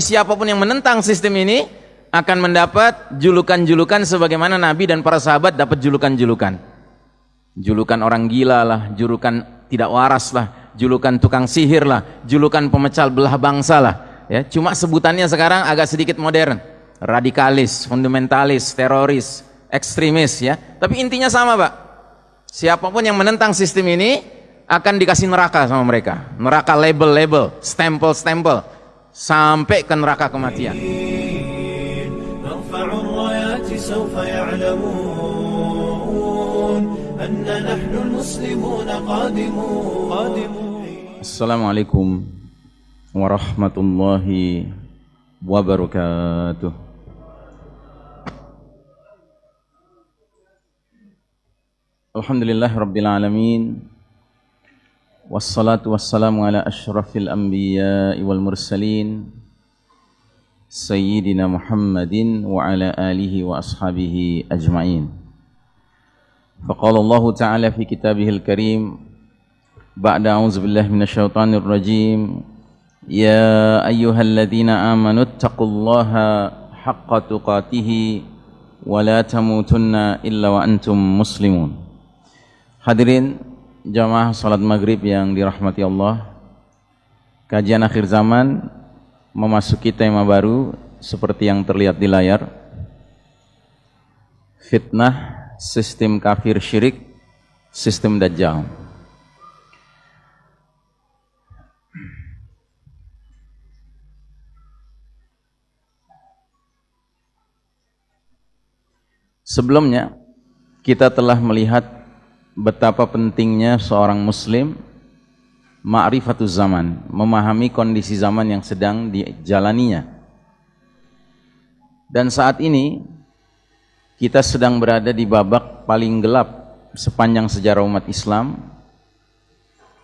siapa pun yang menentang sistem ini akan mendapat julukan-julukan sebagaimana Nabi dan para sahabat dapat julukan-julukan. Julukan orang gila lah, julukan tidak waras lah, julukan tukang sihir lah, julukan pemecah belah bangsa lah. Ya, cuma sebutannya sekarang agak sedikit modern. Radikalis, fundamentalis, teroris, ekstremis ya. Tapi intinya sama, Pak. Siapa pun yang menentang sistem ini akan dikasih neraka sama mereka. Neraka label-label, stempel-stempel sampai ke neraka kematian. Assalamualaikum warahmatullahi wabarakatuh. Alhamdulillah Rabbil Alamin والصلاة والسلام على أشرف الأنبياء والمرسلين سيدنا محمد وعلى آله وأصحابه أجمعين. فقال الله تعالى في كتابه الكريم بعد أعوذ بالله من الشيطان الرجيم يا أيها الذين آمنوا اتقوا الله حق تقاته ولا تموتن إلا وأنتم مسلمون. Hadirin jamaah salat maghrib yang dirahmati Allah. Kajian akhir zaman memasuki tema baru seperti yang terlihat di layar. Fitnah sistem kafir syirik sistem dajjal. Sebelumnya kita telah melihat betapa pentingnya seorang muslim ma'rifatul zaman, memahami kondisi zaman yang sedang dijalaninya. Dan saat ini kita sedang berada di babak paling gelap sepanjang sejarah umat Islam.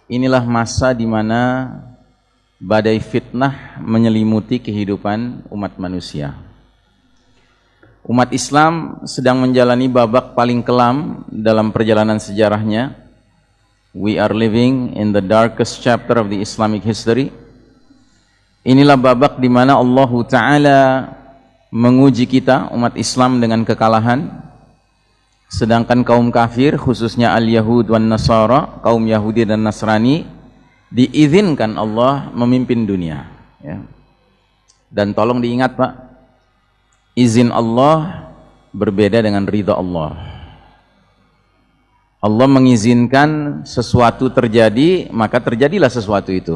Inilah masa di mana badai fitnah menyelimuti kehidupan umat manusia umat Islam sedang menjalani babak paling kelam dalam perjalanan sejarahnya. We are living in the darkest chapter of the Islamic history. Inilah babak di mana Allah Ta'ala menguji kita, umat Islam dengan kekalahan. Sedangkan kaum kafir, khususnya al-Yahud wan Nasara, kaum Yahudi dan Nasrani, diizinkan Allah memimpin dunia. Ya. Dan tolong diingat Pak, izin Allah berbeda dengan ridha Allah. Allah mengizinkan sesuatu terjadi, maka terjadilah sesuatu itu.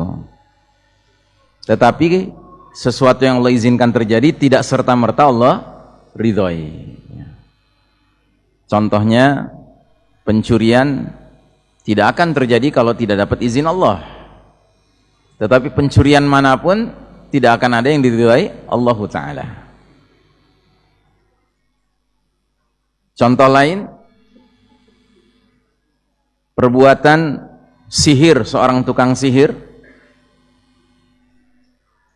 Tetapi sesuatu yang Allah izinkan terjadi tidak serta-merta Allah ridhoi. Contohnya pencurian tidak akan terjadi kalau tidak dapat izin Allah. Tetapi pencurian mana pun tidak akan ada yang diridhoi Allah Ta'ala. Contoh lain, perbuatan sihir seorang tukang sihir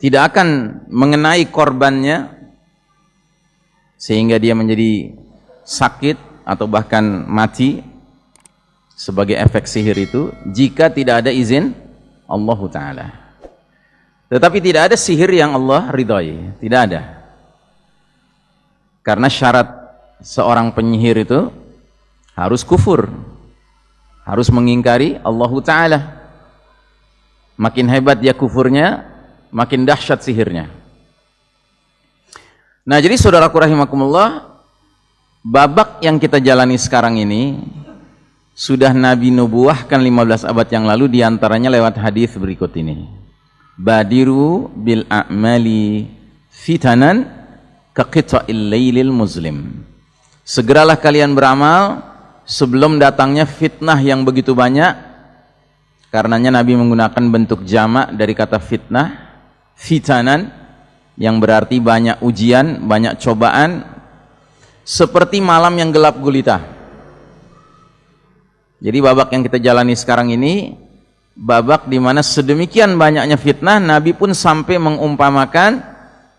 tidak akan mengenai korbannya sehingga dia menjadi sakit atau bahkan mati sebagai efek sihir itu jika tidak ada izin Allah Ta'ala. Tetapi tidak ada sihir yang Allah ridhoi tidak ada. Karena syarat seorang penyihir itu harus kufur harus mengingkari Allah Ta'ala. Makin hebat dia kufurnya makin dahsyat sihirnya. Nah jadi saudaraku rahimakumullah babak yang kita jalani sekarang ini sudah Nabi nubuahkan 15 abad yang lalu di antaranya lewat hadis berikut ini. Badiru bil a'mali fitanan kaqita'il laylil muslim Segeralah kalian beramal sebelum datangnya fitnah yang begitu banyak. Karenanya Nabi menggunakan bentuk jamak dari kata fitnah, fitanan yang berarti banyak ujian, banyak cobaan seperti malam yang gelap gulita. Jadi babak yang kita jalani sekarang ini babak di mana sedemikian banyaknya fitnah Nabi pun sampai mengumpamakan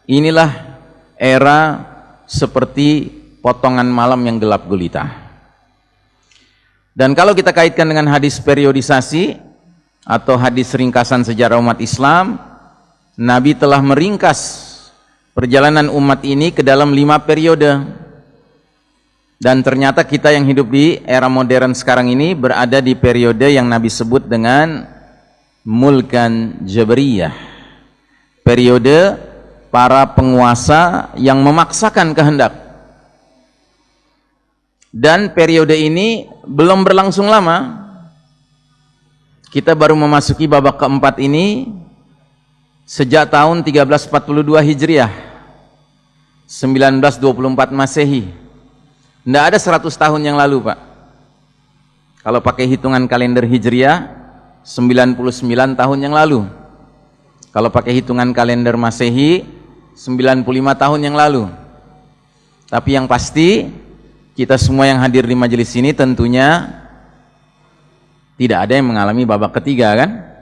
inilah era seperti potongan malam yang gelap gulita. Dan kalau kita kaitkan dengan hadis periodisasi atau hadis ringkasan sejarah umat Islam, Nabi telah meringkas perjalanan umat ini ke dalam lima periode. Dan ternyata kita yang hidup di era modern sekarang ini berada di periode yang Nabi sebut dengan mulkan jabriyah periode para penguasa yang memaksakan kehendak dan periode ini belum berlangsung lama. Kita baru memasuki babak keempat ini sejak tahun 1342 Hijriah. 1924 Masehi. Tidak ada 100 tahun yang lalu Pak. Kalau pakai hitungan kalender Hijriah 99 tahun yang lalu. Kalau pakai hitungan kalender Masehi 95 tahun yang lalu. Tapi yang pasti kita semua yang hadir di majelis ini tentunya tidak ada yang mengalami babak ketiga kan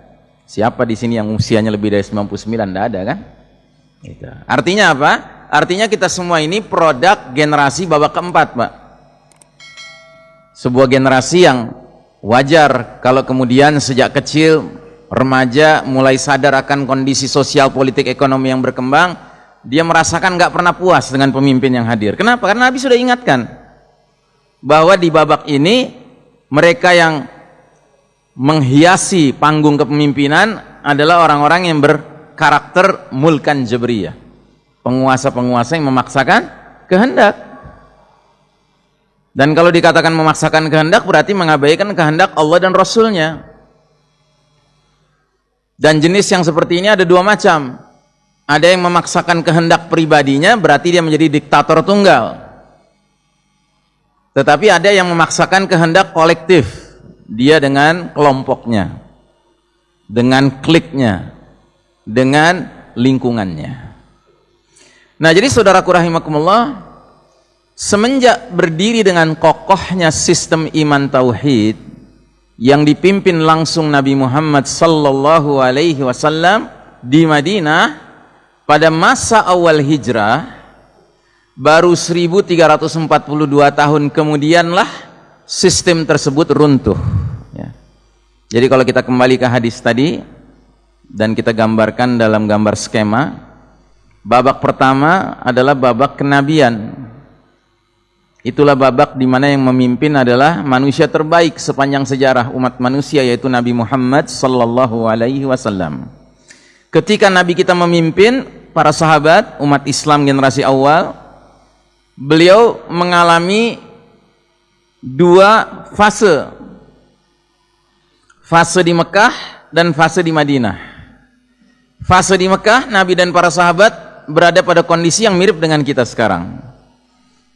Siapa di sini yang usianya lebih dari 99? Tidak ada kan? Gitu. Artinya apa? Artinya kita semua ini produk generasi babak keempat, Pak. Sebuah generasi yang wajar kalau kemudian sejak kecil remaja mulai sadar akan kondisi sosial politik ekonomi yang berkembang, dia merasakan nggak pernah puas dengan pemimpin yang hadir. Kenapa? Karena Nabi sudah ingatkan bahwa di babak ini mereka yang menghiasi panggung kepemimpinan adalah orang-orang yang berkarakter mulkan jabriyah. Penguasa-penguasa yang memaksakan kehendak. Dan kalau dikatakan memaksakan kehendak berarti mengabaikan kehendak Allah dan Rasulnya. Dan jenis yang seperti ini ada dua macam. Ada yang memaksakan kehendak pribadinya berarti dia menjadi diktator tunggal tetapi ada yang memaksakan kehendak kolektif. Dia dengan kelompoknya dengan kliknya dengan lingkungannya. Nah jadi saudaraku rahimakumullah semenjak berdiri dengan kokohnya sistem iman tauhid yang dipimpin langsung Nabi Muhammad sallallahu alaihi wasallam di Madinah pada masa awal hijrah baru 1342 tahun kemudianlah sistem tersebut runtuh. Ya. jadi kalau kita kembali ke hadis tadi dan kita gambarkan dalam gambar skema babak pertama adalah babak kenabian. Itulah babak di mana yang memimpin adalah manusia terbaik sepanjang sejarah umat manusia yaitu Nabi Muhammad sallallahu alaihi wasallam. Ketika Nabi kita memimpin para sahabat umat Islam generasi awal beliau mengalami dua fase. Fase di Mekah dan fase di Madinah. Fase di Mekah Nabi dan para sahabat berada pada kondisi yang mirip dengan kita sekarang.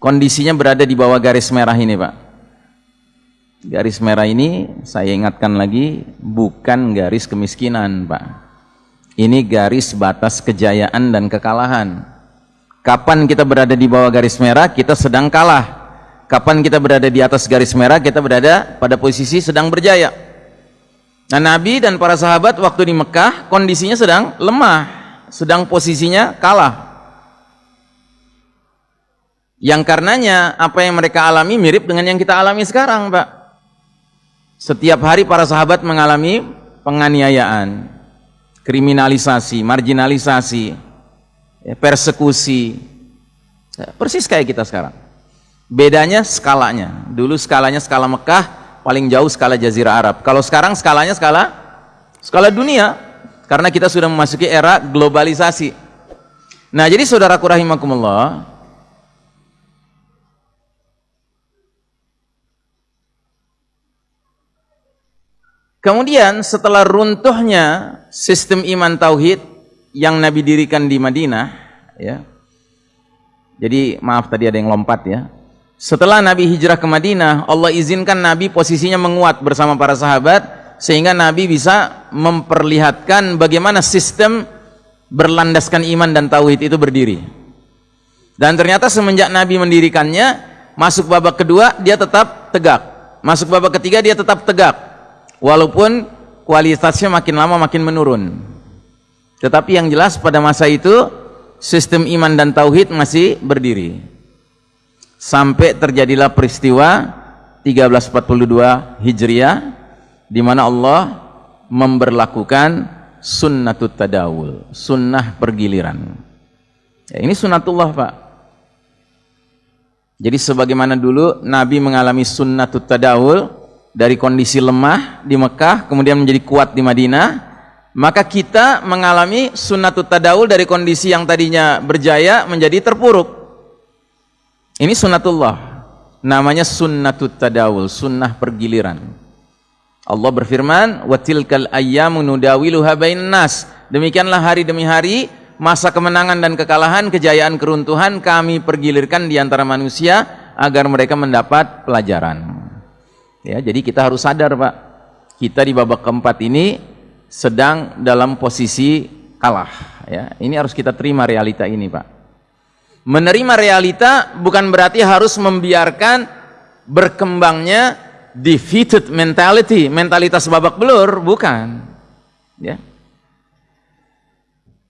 Kondisinya berada di bawah garis merah ini Pak. Garis merah ini saya ingatkan lagi bukan garis kemiskinan Pak. Ini garis batas kejayaan dan kekalahan kapan kita berada di bawah garis merah kita sedang kalah. Kapan kita berada di atas garis merah kita berada pada posisi sedang berjaya. Nah Nabi dan para sahabat waktu di Mekah kondisinya sedang lemah sedang posisinya kalah. Yang karenanya apa yang mereka alami mirip dengan yang kita alami sekarang Pak. Setiap hari para sahabat mengalami penganiayaan kriminalisasi, marginalisasi ya, persekusi ya, persis kayak kita sekarang Bedanya skalanya. Dulu skalanya skala Mekah, paling jauh skala Jazirah Arab. Kalau sekarang skalanya skala skala dunia karena kita sudah memasuki era globalisasi. Nah, jadi saudaraku rahimakumullah, Kemudian setelah runtuhnya sistem iman tauhid yang Nabi dirikan di Madinah, ya. Jadi maaf tadi ada yang lompat ya. Setelah Nabi hijrah ke Madinah, Allah izinkan Nabi posisinya menguat bersama para sahabat sehingga Nabi bisa memperlihatkan bagaimana sistem berlandaskan iman dan tauhid itu berdiri. Dan ternyata semenjak Nabi mendirikannya, masuk babak kedua dia tetap tegak. Masuk babak ketiga dia tetap tegak. Walaupun kualitasnya makin lama makin menurun. Tetapi yang jelas pada masa itu sistem iman dan tauhid masih berdiri sampai terjadilah peristiwa 1342 Hijriah di mana Allah memberlakukan sunnatut tadawul, sunnah pergiliran. Ya, ini sunatullah Pak. Jadi sebagaimana dulu Nabi mengalami sunnatut tadawul dari kondisi lemah di Mekah kemudian menjadi kuat di Madinah, maka kita mengalami sunnatut tadawul dari kondisi yang tadinya berjaya menjadi terpuruk. Ini sunnatullah. Namanya sunnatut tadawul, sunnah pergiliran. Allah berfirman, "Wa tilkal ayyamu nudawiluha nas." Demikianlah hari demi hari masa kemenangan dan kekalahan, kejayaan, keruntuhan kami pergilirkan di antara manusia agar mereka mendapat pelajaran. Ya, jadi kita harus sadar, Pak. Kita di babak keempat ini sedang dalam posisi kalah ya. Ini harus kita terima realita ini Pak. Menerima realita bukan berarti harus membiarkan berkembangnya defeated mentality mentalitas babak belur bukan ya.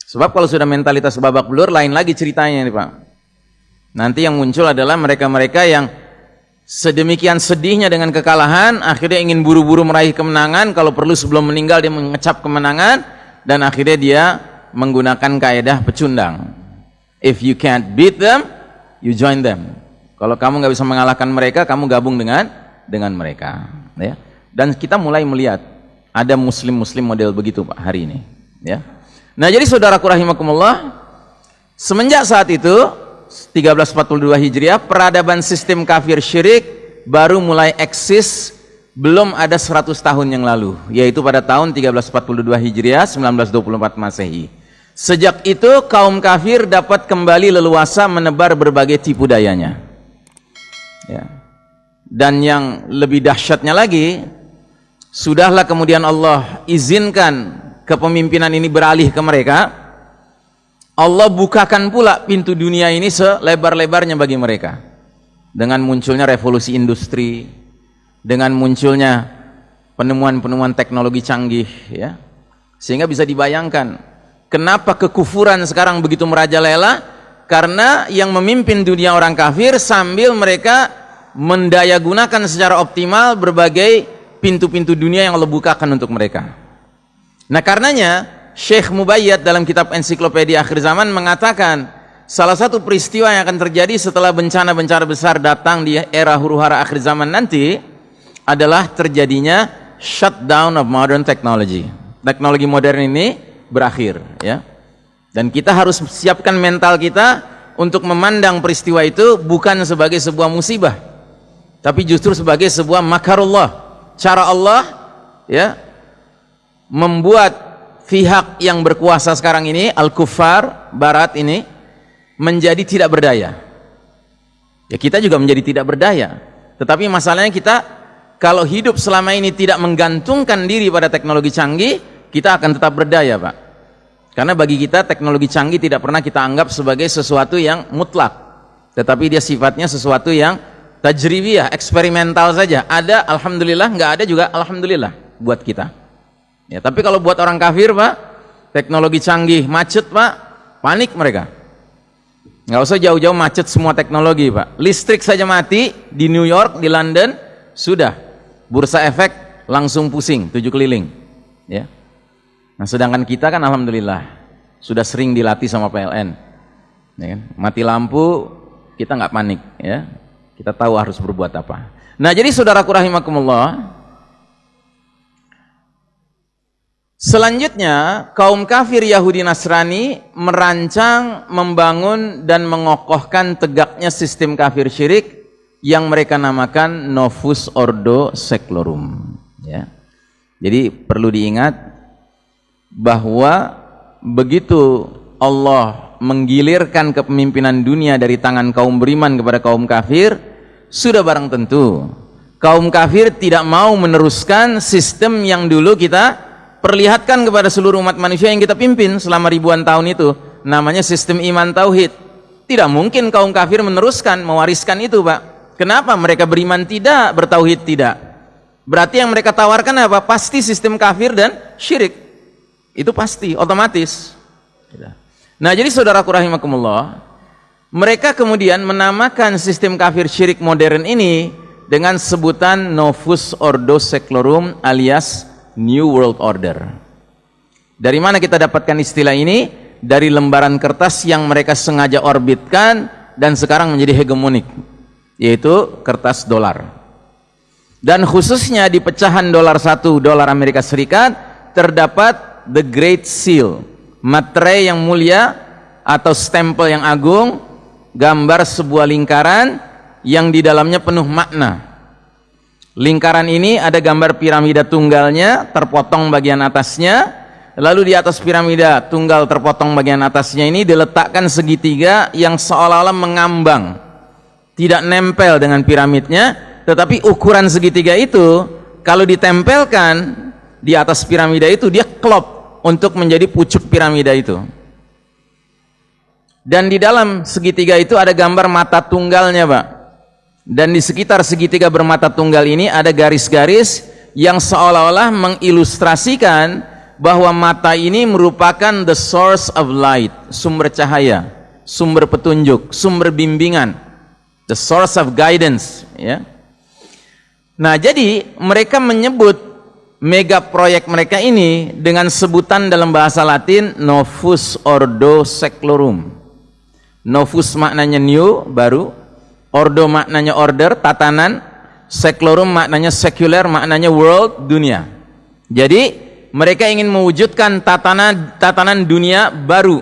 Sebab kalau sudah mentalitas babak belur lain lagi ceritanya nih Pak. Nanti yang muncul adalah mereka-mereka yang sedemikian sedihnya dengan kekalahan akhirnya ingin buru-buru meraih kemenangan. Kalau perlu sebelum meninggal dia mengecap kemenangan. Dan akhirnya dia menggunakan kaedah pecundang. If you can't beat them you join them. Kalau kamu nggak bisa mengalahkan mereka kamu gabung dengan dengan mereka. Ya. Dan kita mulai melihat ada muslim-muslim model begitu Pak hari ini. Ya. Nah jadi saudaraku rahimakumullah semenjak saat itu 1342 Hijriah, peradaban sistem kafir syirik baru mulai eksis belum ada 100 tahun yang lalu, yaitu pada tahun 1342 Hijriah, 1924 Masehi. Sejak itu kaum kafir dapat kembali leluasa menebar berbagai tipu dayanya. Ya. Dan yang lebih dahsyatnya lagi, sudahlah kemudian Allah izinkan kepemimpinan ini beralih ke mereka, Allah bukakan pula pintu dunia ini selebar-lebarnya bagi mereka. Dengan munculnya revolusi industri dengan munculnya penemuan-penemuan teknologi canggih ya. Sehingga bisa dibayangkan kenapa kekufuran sekarang begitu merajalela? Karena yang memimpin dunia orang kafir sambil mereka mendayagunakan secara optimal berbagai pintu-pintu dunia yang Allah bukakan untuk mereka. Nah karenanya Syekh Mubayyad dalam kitab ensiklopedia akhir zaman mengatakan salah satu peristiwa yang akan terjadi setelah bencana-bencana besar datang di era huru-hara akhir zaman nanti adalah terjadinya shutdown of modern technology. Teknologi modern ini berakhir ya. Dan kita harus siapkan mental kita untuk memandang peristiwa itu bukan sebagai sebuah musibah tapi justru sebagai sebuah makarullah. Cara Allah ya membuat pihak yang berkuasa sekarang ini al-kufar barat ini menjadi tidak berdaya. Ya kita juga menjadi tidak berdaya. Tetapi masalahnya kita kalau hidup selama ini tidak menggantungkan diri pada teknologi canggih kita akan tetap berdaya Pak. Karena bagi kita teknologi canggih tidak pernah kita anggap sebagai sesuatu yang mutlak. Tetapi dia sifatnya sesuatu yang tajribiyah, eksperimental saja. Ada Alhamdulillah, nggak ada juga Alhamdulillah buat kita Ya, tapi kalau buat orang kafir, Pak, teknologi canggih, macet, Pak, panik mereka. Nggak usah jauh-jauh macet semua teknologi, Pak. Listrik saja mati di New York, di London, sudah. Bursa efek langsung pusing, tujuh keliling. Ya. Nah, sedangkan kita kan alhamdulillah sudah sering dilatih sama PLN. Ya kan? Mati lampu, kita nggak panik, ya. Kita tahu harus berbuat apa. Nah, jadi saudaraku rahimakumullah, Selanjutnya, kaum kafir Yahudi Nasrani merancang, membangun dan mengokohkan tegaknya sistem kafir syirik yang mereka namakan Novus Ordo Seclorum. Ya. Jadi perlu diingat bahwa begitu Allah menggilirkan kepemimpinan dunia dari tangan kaum beriman kepada kaum kafir, sudah barang tentu kaum kafir tidak mau meneruskan sistem yang dulu kita perlihatkan kepada seluruh umat manusia yang kita pimpin selama ribuan tahun itu namanya sistem iman tauhid. Tidak mungkin kaum kafir meneruskan mewariskan itu Pak. Kenapa mereka beriman tidak bertauhid tidak? Berarti yang mereka tawarkan apa? Pasti sistem kafir dan syirik. Itu pasti otomatis. Nah jadi saudaraku rahimakumullah mereka kemudian menamakan sistem kafir syirik modern ini dengan sebutan Novus Ordo Seclorum alias New World Order. Dari mana kita dapatkan istilah ini? dari lembaran kertas yang mereka sengaja orbitkan dan sekarang menjadi hegemonik yaitu kertas dolar dan khususnya di pecahan dolar satu dolar Amerika Serikat terdapat the great seal materai yang mulia atau stempel yang agung gambar sebuah lingkaran yang di dalamnya penuh makna lingkaran ini ada gambar piramida tunggalnya terpotong bagian atasnya Lalu di atas piramida tunggal terpotong bagian atasnya ini diletakkan segitiga yang seolah-olah mengambang. Tidak nempel dengan piramidnya, tetapi ukuran segitiga itu kalau ditempelkan di atas piramida itu dia klop untuk menjadi pucuk piramida itu. Dan di dalam segitiga itu ada gambar mata tunggalnya, Pak. Dan di sekitar segitiga bermata tunggal ini ada garis-garis yang seolah-olah mengilustrasikan bahwa mata ini merupakan the source of light, sumber cahaya, sumber petunjuk, sumber bimbingan, the source of guidance, ya. Nah, jadi mereka menyebut mega proyek mereka ini dengan sebutan dalam bahasa Latin Novus Ordo Seclorum. Novus maknanya new, baru. Ordo maknanya order, tatanan. Seclorum maknanya secular, maknanya world, dunia. Jadi mereka ingin mewujudkan tatanan tatanan dunia baru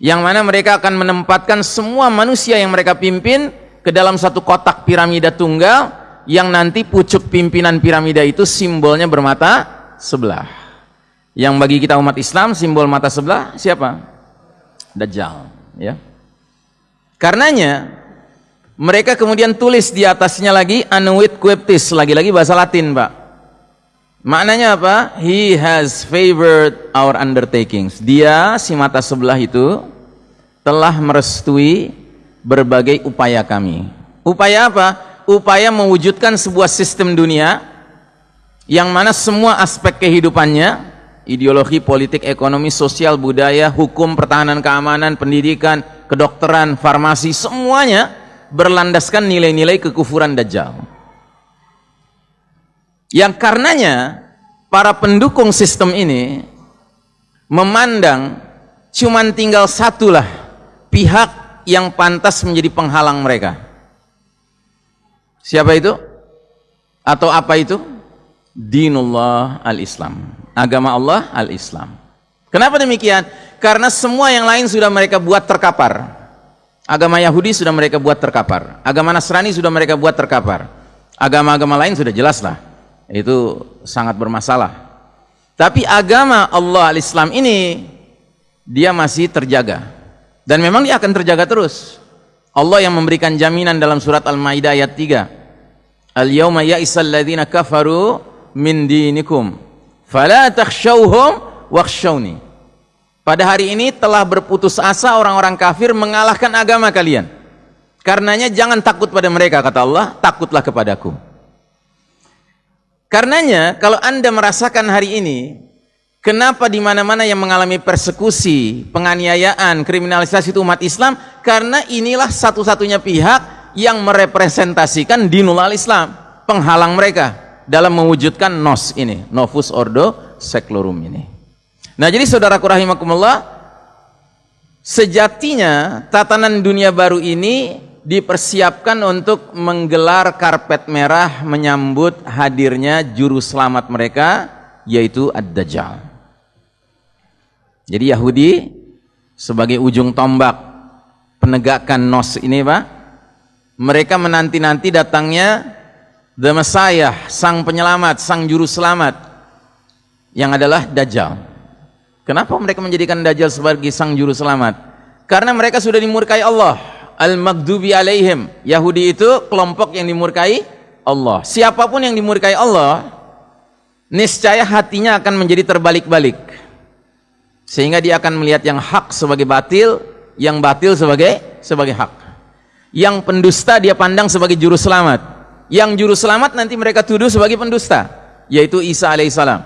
yang mana mereka akan menempatkan semua manusia yang mereka pimpin ke dalam satu kotak piramida tunggal yang nanti pucuk pimpinan piramida itu simbolnya bermata sebelah yang bagi kita umat Islam simbol mata sebelah siapa? Dajjal ya karenanya mereka kemudian tulis di atasnya lagi anuit queptis lagi-lagi bahasa latin pak Maknanya apa? He has favored our undertakings. Dia si mata sebelah itu telah merestui berbagai upaya kami. Upaya apa? Upaya mewujudkan sebuah sistem dunia yang mana semua aspek kehidupannya, ideologi, politik, ekonomi, sosial, budaya, hukum, pertahanan, keamanan, pendidikan, kedokteran, farmasi, semuanya berlandaskan nilai-nilai kekufuran Dajjal yang karenanya para pendukung sistem ini memandang cuman tinggal satulah pihak yang pantas menjadi penghalang mereka siapa itu? atau apa itu? dinullah al-islam agama Allah al-islam kenapa demikian? karena semua yang lain sudah mereka buat terkapar agama Yahudi sudah mereka buat terkapar. Agama Nasrani sudah mereka buat terkapar. Agama-agama lain sudah jelas lah. Itu sangat bermasalah. Tapi agama Allah al-Islam ini dia masih terjaga. Dan memang dia akan terjaga terus. Allah yang memberikan jaminan dalam surat Al-Maidah ayat 3 Al-yawma ya'isal ladhina kafaru min dinikum. Fala takhshawhum wakhshawni pada hari ini telah berputus asa orang-orang kafir mengalahkan agama kalian. Karenanya jangan takut pada mereka kata Allah takutlah kepadaku. Karenanya kalau Anda merasakan hari ini kenapa di mana-mana yang mengalami persekusi, penganiayaan, kriminalisasi itu umat Islam? Karena inilah satu-satunya pihak yang merepresentasikan dinul al-Islam, penghalang mereka dalam mewujudkan nos ini, novus ordo seclorum ini. Nah, jadi saudaraku rahimakumullah, sejatinya tatanan dunia baru ini dipersiapkan untuk menggelar karpet merah menyambut hadirnya juru selamat mereka yaitu Ad-Dajjal. Jadi Yahudi sebagai ujung tombak penegakan nos ini Pak, mereka menanti-nanti datangnya The Messiah, sang penyelamat, sang juru selamat yang adalah Dajjal. Kenapa mereka menjadikan Dajjal sebagai sang juru selamat? Karena mereka sudah dimurkai Allah al-maghdubi alaihim. Yahudi itu kelompok yang dimurkai Allah. Siapa pun yang dimurkai Allah, niscaya hatinya akan menjadi terbalik-balik. Sehingga dia akan melihat yang hak sebagai batil, yang batil sebagai sebagai hak. Yang pendusta dia pandang sebagai juru selamat. Yang juru selamat nanti mereka tuduh sebagai pendusta, yaitu Isa alaihissalam.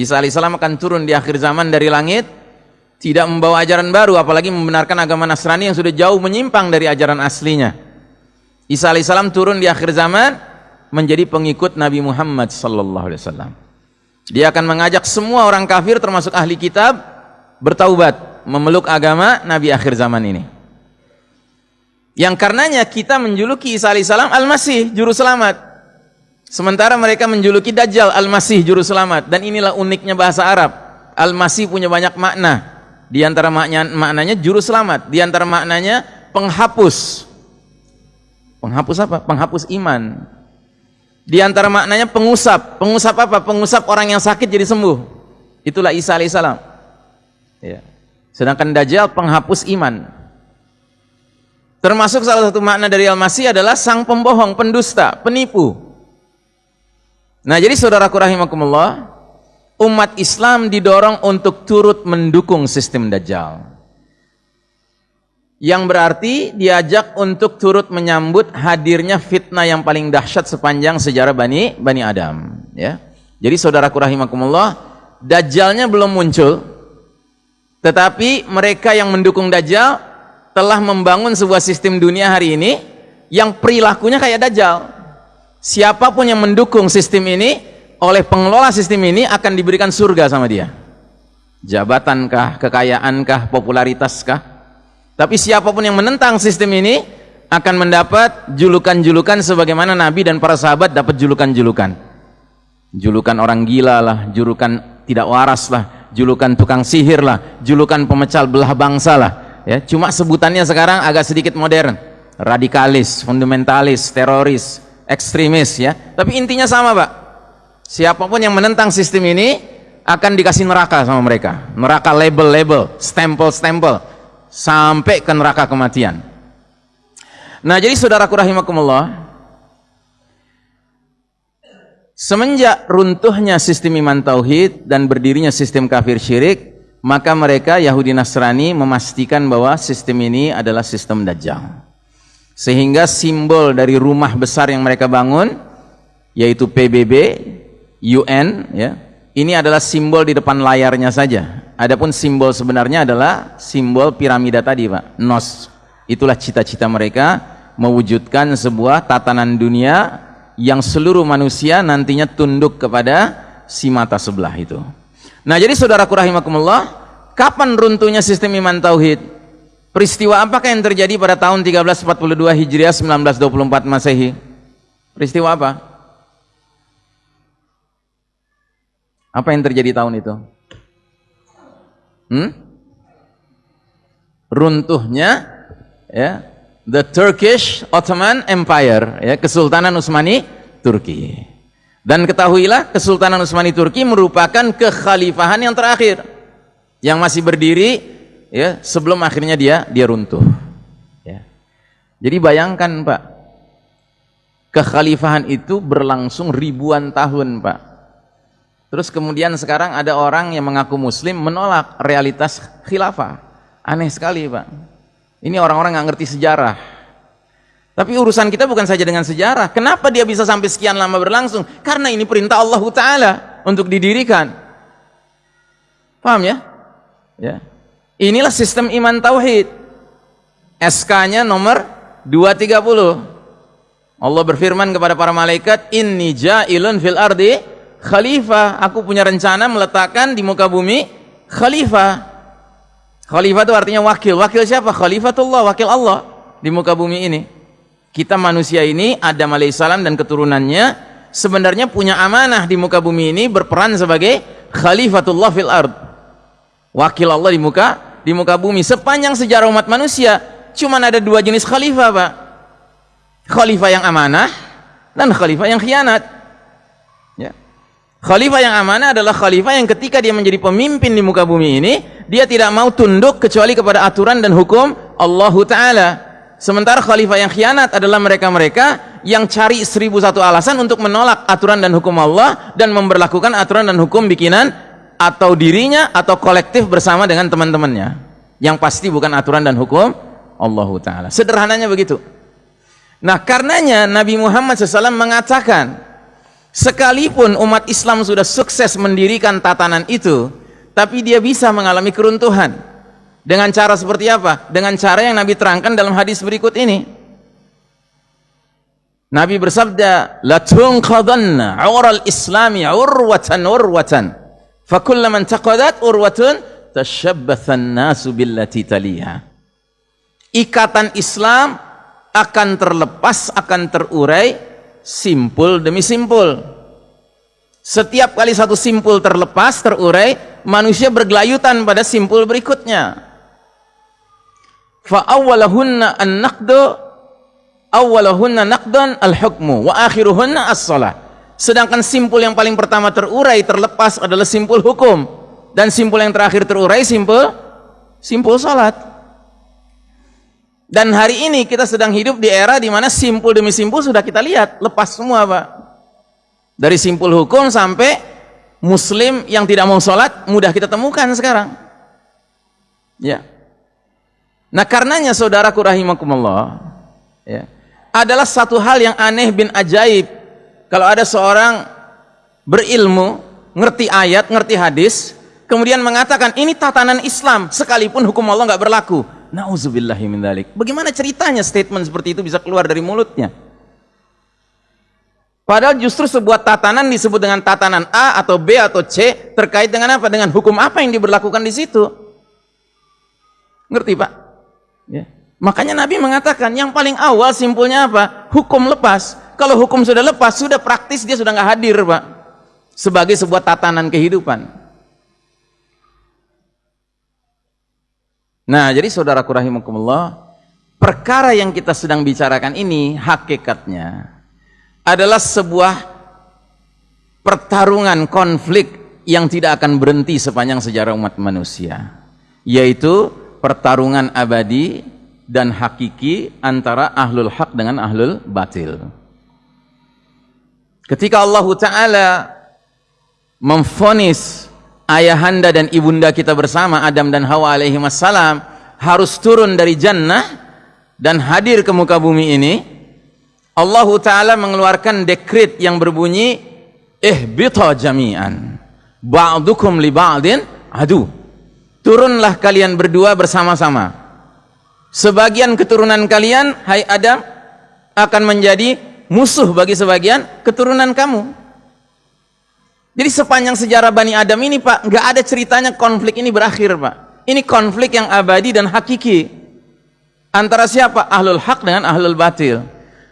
Isa alaihissalam akan turun di akhir zaman dari langit tidak membawa ajaran baru apalagi membenarkan agama Nasrani yang sudah jauh menyimpang dari ajaran aslinya Isa alaihissalam turun di akhir zaman menjadi pengikut Nabi Muhammad sallallahu alaihi wasallam dia akan mengajak semua orang kafir termasuk ahli kitab bertaubat, memeluk agama Nabi akhir zaman ini. Yang karenanya kita menjuluki Isa alaihissalam Al-Masih, juru selamat. Sementara mereka menjuluki Dajjal Al-Masih juru selamat dan inilah uniknya bahasa Arab. Al-Masih punya banyak makna. Di antara maknanya, maknanya juru selamat, di antara maknanya penghapus. Penghapus apa? Penghapus iman. Di antara maknanya pengusap. Pengusap apa? Pengusap orang yang sakit jadi sembuh. Itulah Isa alaihissalam. Ya. Sedangkan Dajjal penghapus iman. Termasuk salah satu makna dari Al-Masih adalah sang pembohong, pendusta, penipu. Nah jadi saudaraku rahimakumullah, umat Islam didorong untuk turut mendukung sistem Dajjal. Yang berarti diajak untuk turut menyambut hadirnya fitnah yang paling dahsyat sepanjang sejarah Bani Bani Adam. Ya. Jadi saudaraku rahimakumullah, Dajjalnya belum muncul, tetapi mereka yang mendukung Dajjal telah membangun sebuah sistem dunia hari ini yang perilakunya kayak Dajjal siapa pun yang mendukung sistem ini oleh pengelola sistem ini akan diberikan surga sama dia. Jabatankah, kekayaankah, popularitaskah tapi siapa pun yang menentang sistem ini akan mendapat julukan-julukan sebagaimana Nabi dan para sahabat dapat julukan-julukan. Julukan orang gila lah, julukan tidak waras lah julukan tukang sihir lah, julukan pemecal belah bangsa lah. Ya, cuma sebutannya sekarang agak sedikit modern. Radikalis, fundamentalis, teroris ekstremis ya. Tapi intinya sama pak. Siapa pun yang menentang sistem ini akan dikasih neraka sama mereka. Neraka label-label stempel-stempel sampai ke neraka kematian. Nah jadi saudaraku rahimakumullah semenjak runtuhnya sistem iman tauhid dan berdirinya sistem kafir syirik maka mereka Yahudi Nasrani memastikan bahwa sistem ini adalah sistem Dajjal sehingga simbol dari rumah besar yang mereka bangun yaitu PBB UN ya ini adalah simbol di depan layarnya saja. Adapun simbol sebenarnya adalah simbol piramida tadi Pak. Nos. Itulah cita-cita mereka mewujudkan sebuah tatanan dunia yang seluruh manusia nantinya tunduk kepada si mata sebelah itu. Nah jadi saudaraku rahimakumullah kapan runtuhnya sistem iman tauhid Peristiwa apakah yang terjadi pada tahun 1342 Hijriah 1924 Masehi? Peristiwa apa? Apa yang terjadi tahun itu? Hmm? Runtuhnya ya, the Turkish Ottoman Empire, ya, Kesultanan Utsmani Turki. Dan ketahuilah Kesultanan Utsmani Turki merupakan kekhalifahan yang terakhir yang masih berdiri ya sebelum akhirnya dia dia runtuh. Ya. Jadi bayangkan Pak. Kekhalifahan itu berlangsung ribuan tahun Pak. Terus kemudian sekarang ada orang yang mengaku muslim menolak realitas khilafah. Aneh sekali Pak. Ini orang-orang nggak ngerti sejarah. Tapi urusan kita bukan saja dengan sejarah. Kenapa dia bisa sampai sekian lama berlangsung? Karena ini perintah Allah Ta'ala untuk didirikan. Paham ya? Ya Inilah sistem iman tauhid. SK-nya nomor 230. Allah berfirman kepada para malaikat, "Inni ja'ilun fil ardi khalifah." Aku punya rencana meletakkan di muka bumi khalifah. Khalifah itu artinya wakil. Wakil siapa? Khalifatullah, wakil Allah di muka bumi ini. Kita manusia ini, Adam alaihissalam dan keturunannya sebenarnya punya amanah di muka bumi ini berperan sebagai khalifatullah fil ard. Wakil Allah di muka di muka bumi. Sepanjang sejarah umat manusia cuma ada dua jenis khalifah Pak. Khalifah yang amanah dan khalifah yang khianat. Ya. khalifah yang amanah adalah khalifah yang ketika dia menjadi pemimpin di muka bumi ini dia tidak mau tunduk kecuali kepada aturan dan hukum Allah Ta'ala. Sementara khalifah yang khianat adalah mereka-mereka yang cari seribu satu alasan untuk menolak aturan dan hukum Allah dan memberlakukan aturan dan hukum bikinan atau dirinya atau kolektif bersama dengan teman-temannya. Yang pasti bukan aturan dan hukum Allah Ta'ala. Sederhananya begitu. Nah karenanya Nabi Muhammad SAW mengatakan sekalipun umat Islam sudah sukses mendirikan tatanan itu tapi dia bisa mengalami keruntuhan. Dengan cara seperti apa? dengan cara yang Nabi terangkan dalam hadis berikut ini. Nabi bersabda la tunqadanna ural islami urwatan urwatan fakullaman taqadat urwatun tashabbathan nasu billati taliha. Ikatan Islam akan terlepas, akan terurai simpul demi simpul. Setiap kali satu simpul terlepas, terurai, manusia bergelayutan pada simpul berikutnya. Fa awwalahunna an-naqdu awwalahunna naqdan al-hukmu. Sedangkan simpul yang paling pertama terurai, terlepas adalah simpul hukum dan simpul yang terakhir terurai simpul simpul salat. Dan hari ini kita sedang hidup di era di mana simpul demi simpul sudah kita lihat, lepas semua, Pak. Dari simpul hukum sampai muslim yang tidak mau sholat, mudah kita temukan sekarang. Ya. Nah, karenanya saudaraku rahimakumullah, ya, adalah satu hal yang aneh bin ajaib kalau ada seorang berilmu, ngerti ayat, ngerti hadis, kemudian mengatakan ini tatanan Islam sekalipun hukum Allah nggak berlaku. Nauzubillahi min dalik. Bagaimana ceritanya statement seperti itu bisa keluar dari mulutnya? Padahal justru sebuah tatanan disebut dengan tatanan A atau B atau C terkait dengan apa? Dengan hukum apa yang diberlakukan di situ. Ngerti Pak? Ya. Makanya Nabi mengatakan yang paling awal simpulnya apa? Hukum lepas. Kalau hukum sudah lepas, sudah praktis dia sudah nggak hadir, Pak. Sebagai sebuah tatanan kehidupan. Nah, jadi saudaraku rahimakumullah, perkara yang kita sedang bicarakan ini hakikatnya adalah sebuah pertarungan konflik yang tidak akan berhenti sepanjang sejarah umat manusia, yaitu pertarungan abadi dan hakiki antara ahlul hak dengan ahlul batil. Ketika Allah Ta'ala memfonis ayahanda dan ibunda kita bersama Adam dan Hawa alaihi wassalam harus turun dari jannah dan hadir ke muka bumi ini Allah Ta'ala mengeluarkan dekrit yang berbunyi ihbita jami'an ba'dukum li ba'din adu. Turunlah kalian berdua bersama-sama. Sebagian keturunan kalian hai Adam akan menjadi musuh bagi sebagian keturunan kamu. Jadi sepanjang sejarah Bani Adam ini Pak, nggak ada ceritanya konflik ini berakhir Pak. Ini konflik yang abadi dan hakiki. Antara siapa? Ahlul hak dengan ahlul batil.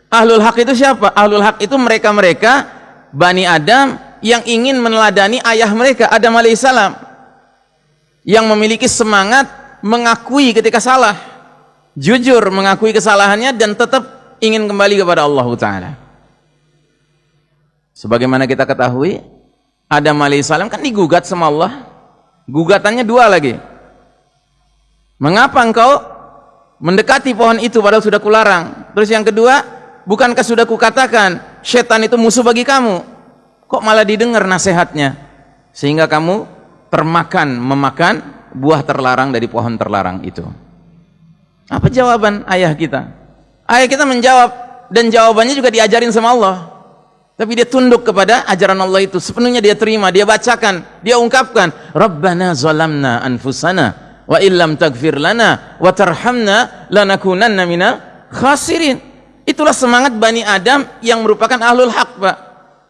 Ahlul hak itu siapa? Ahlul hak itu mereka-mereka Bani Adam yang ingin meneladani ayah mereka Adam alaihissalam yang memiliki semangat mengakui ketika salah jujur mengakui kesalahannya dan tetap ingin kembali kepada Allah Ta'ala. Sebagaimana kita ketahui Adam alaihissalam kan digugat sama Allah. Gugatannya dua lagi. Mengapa engkau mendekati pohon itu padahal sudah kularang? Terus yang kedua bukankah sudah kukatakan setan itu musuh bagi kamu? Kok malah didengar nasihatnya? Sehingga kamu termakan memakan buah terlarang dari pohon terlarang itu. Apa jawaban ayah kita Ayah kita menjawab dan jawabannya juga diajarin sama Allah. Tapi dia tunduk kepada ajaran Allah itu. Sepenuhnya dia terima, dia bacakan, dia ungkapkan, "Rabbana zalamna anfusana wa illam taghfir lana wa tarhamna lanakunanna minal khasirin." Itulah semangat Bani Adam yang merupakan ahlul haq, Pak.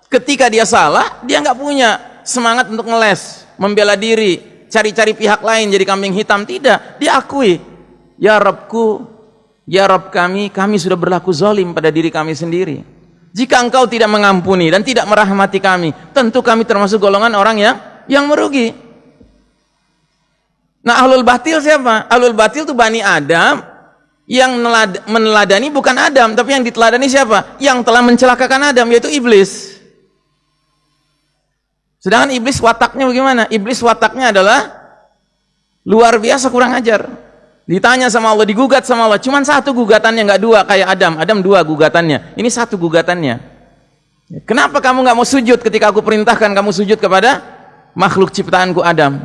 Ketika dia salah, dia nggak punya semangat untuk ngeles, membela diri, cari-cari pihak lain jadi kambing hitam. Tidak, dia akui, "Ya Rabbku, Ya Rob kami, kami sudah berlaku zalim pada diri kami sendiri. Jika engkau tidak mengampuni dan tidak merahmati kami, tentu kami termasuk golongan orang yang yang merugi. Nah, ahlul batil siapa? Ahlul batil itu Bani Adam yang meneladani bukan Adam, tapi yang diteladani siapa? Yang telah mencelakakan Adam, yaitu iblis. Sedangkan iblis wataknya bagaimana? Iblis wataknya adalah luar biasa kurang ajar. Ditanya sama Allah, digugat sama Allah. Cuman satu gugatannya, nggak dua kayak Adam. Adam dua gugatannya. Ini satu gugatannya. Kenapa kamu nggak mau sujud ketika aku perintahkan kamu sujud kepada makhluk ciptaanku Adam?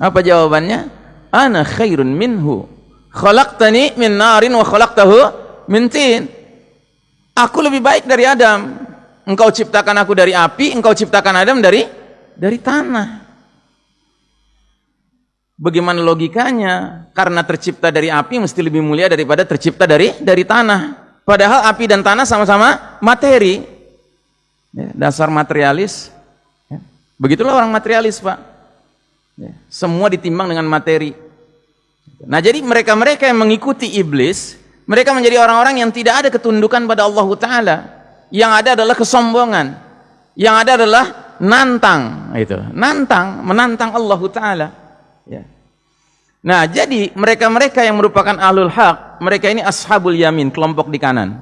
Apa jawabannya? Ana khairun minhu. Khalaqtani min narin wa khalaqtahu min tin. Aku lebih baik dari Adam. Engkau ciptakan aku dari api, engkau ciptakan Adam dari dari tanah. Bagaimana logikanya? Karena tercipta dari api mesti lebih mulia daripada tercipta dari dari tanah. Padahal api dan tanah sama-sama materi. Ya, dasar materialis. Ya. Begitulah orang materialis, Pak. Ya, semua ditimbang dengan materi. Nah, jadi mereka-mereka yang mengikuti iblis, mereka menjadi orang-orang yang tidak ada ketundukan pada Allah taala. Yang ada adalah kesombongan. Yang ada adalah nantang itu. Nantang, menantang Allah taala. Ya. Nah, jadi mereka-mereka yang merupakan ahlul haq, mereka ini ashabul yamin, kelompok di kanan.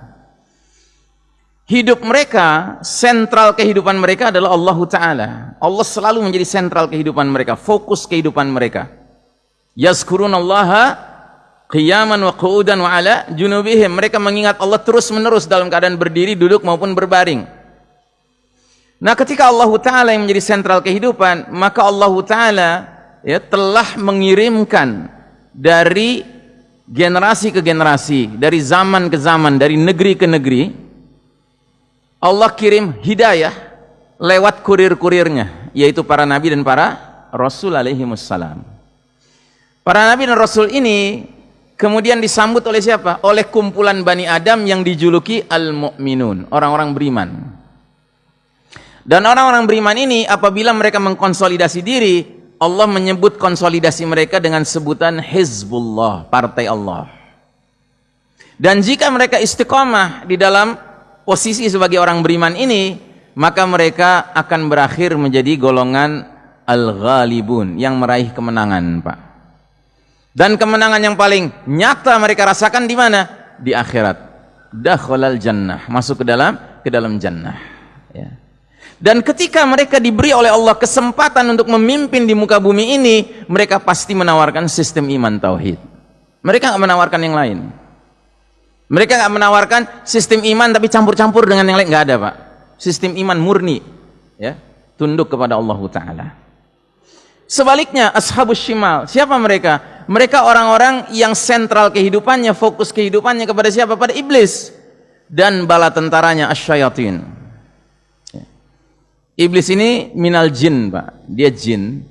Hidup mereka, sentral kehidupan mereka adalah Allah Ta'ala. Allah selalu menjadi sentral kehidupan mereka, fokus kehidupan mereka. Yazkurun Allah qiyaman wa qu'udan wa ala junubihim. Mereka mengingat Allah terus menerus dalam keadaan berdiri, duduk maupun berbaring. Nah ketika Allah Ta'ala yang menjadi sentral kehidupan, maka Allah Ta'ala ya telah mengirimkan dari generasi ke generasi, dari zaman ke zaman, dari negeri ke negeri Allah kirim hidayah lewat kurir-kurirnya, yaitu para nabi dan para rasul alaihi wassalam. Para nabi dan rasul ini kemudian disambut oleh siapa? Oleh kumpulan Bani Adam yang dijuluki al-mu'minun, orang-orang beriman. Dan orang-orang beriman ini apabila mereka mengkonsolidasi diri, Allah menyebut konsolidasi mereka dengan sebutan Hizbullah, partai Allah. Dan jika mereka istiqomah di dalam posisi sebagai orang beriman ini, maka mereka akan berakhir menjadi golongan al-ghalibun yang meraih kemenangan, Pak. Dan kemenangan yang paling nyata mereka rasakan di mana? Di akhirat. Dakhalal jannah, masuk ke dalam ke dalam jannah, ya. Dan ketika mereka diberi oleh Allah kesempatan untuk memimpin di muka bumi ini, mereka pasti menawarkan sistem iman tauhid. Mereka nggak menawarkan yang lain. Mereka nggak menawarkan sistem iman tapi campur-campur dengan yang lain nggak ada pak. Sistem iman murni, ya tunduk kepada Allah Taala. Sebaliknya ashabus shimal, siapa mereka? Mereka orang-orang yang sentral kehidupannya, fokus kehidupannya kepada siapa? Pada iblis dan bala tentaranya asyayatin Iblis ini minal jin, Pak. Dia jin.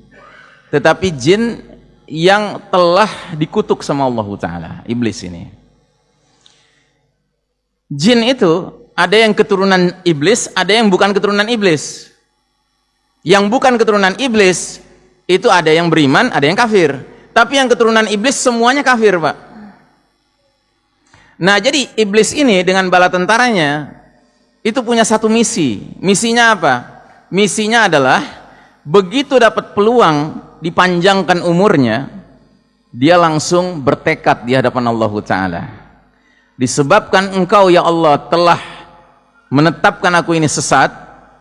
Tetapi jin yang telah dikutuk sama Allah Ta'ala. Iblis ini. Jin itu ada yang keturunan iblis, ada yang bukan keturunan iblis. Yang bukan keturunan iblis, itu ada yang beriman, ada yang kafir. Tapi yang keturunan iblis semuanya kafir, Pak. Nah, jadi iblis ini dengan bala tentaranya itu punya satu misi. Misinya apa? Misinya adalah begitu dapat peluang dipanjangkan umurnya dia langsung bertekad di hadapan Allah Ta'ala. Disebabkan engkau ya Allah telah menetapkan aku ini sesat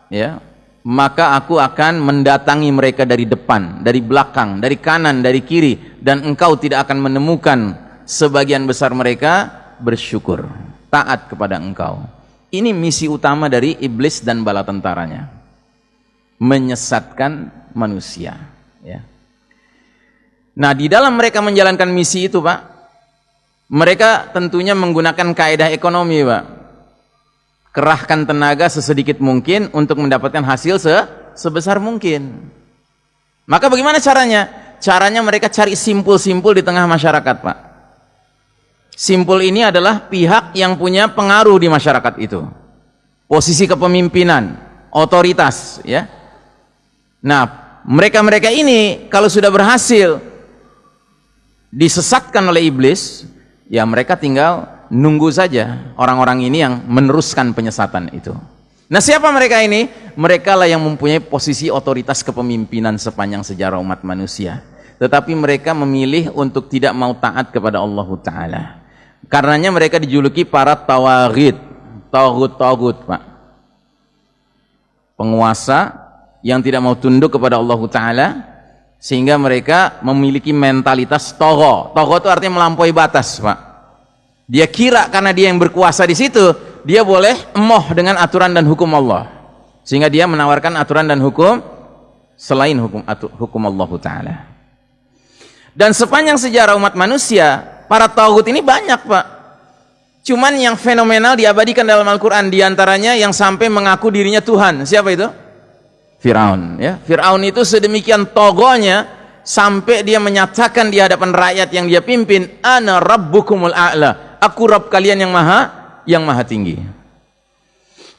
ya maka aku akan mendatangi mereka dari depan, dari belakang, dari kanan, dari kiri dan engkau tidak akan menemukan sebagian besar mereka bersyukur taat kepada engkau. Ini misi utama dari iblis dan bala tentaranya menyesatkan manusia ya. Nah, di dalam mereka menjalankan misi itu, Pak, mereka tentunya menggunakan kaedah ekonomi, Pak. Kerahkan tenaga sesedikit mungkin untuk mendapatkan hasil se sebesar mungkin. Maka bagaimana caranya? Caranya mereka cari simpul-simpul di tengah masyarakat, Pak. Simpul ini adalah pihak yang punya pengaruh di masyarakat itu. Posisi kepemimpinan, otoritas, ya Nah, mereka-mereka ini kalau sudah berhasil disesatkan oleh iblis, ya mereka tinggal nunggu saja orang-orang ini yang meneruskan penyesatan itu. Nah, siapa mereka ini? Mereka lah yang mempunyai posisi otoritas kepemimpinan sepanjang sejarah umat manusia. Tetapi mereka memilih untuk tidak mau taat kepada Allah Ta'ala. Karenanya mereka dijuluki para tawarid, tagut-tagut, Pak. Penguasa yang tidak mau tunduk kepada Allah Ta'ala sehingga mereka memiliki mentalitas togo togo itu artinya melampaui batas Pak. Dia kira karena dia yang berkuasa di situ dia boleh emoh dengan aturan dan hukum Allah. Sehingga dia menawarkan aturan dan hukum selain hukum hukum Allah Ta'ala. Dan sepanjang sejarah umat manusia para tauhid ini banyak Pak. Cuman yang fenomenal diabadikan dalam Al-Quran di antaranya yang sampai mengaku dirinya Tuhan. Siapa itu? Firaun ya. Firaun itu sedemikian togonya sampai dia menyatakan di hadapan rakyat yang dia pimpin, "Ana rabbukumul a'la." Aku Rabb kalian yang maha yang maha tinggi.